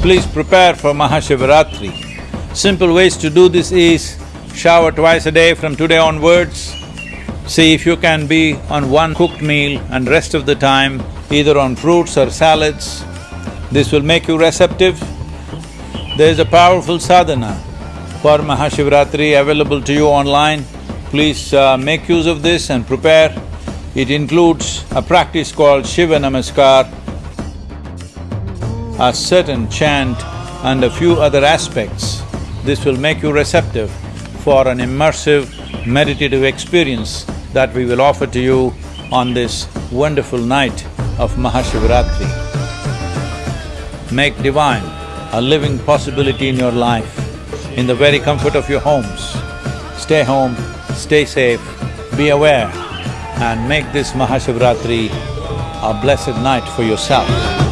Please prepare for Mahashivaratri. Simple ways to do this is shower twice a day from today onwards. See if you can be on one cooked meal and rest of the time either on fruits or salads. This will make you receptive. There is a powerful sadhana for Mahashivaratri available to you online. Please uh, make use of this and prepare. It includes a practice called Shiva Namaskar, a certain chant and a few other aspects. This will make you receptive for an immersive meditative experience that we will offer to you on this wonderful night of Mahashivaratri. Make divine a living possibility in your life, in the very comfort of your homes. Stay home, stay safe, be aware and make this Mahashivaratri a blessed night for yourself.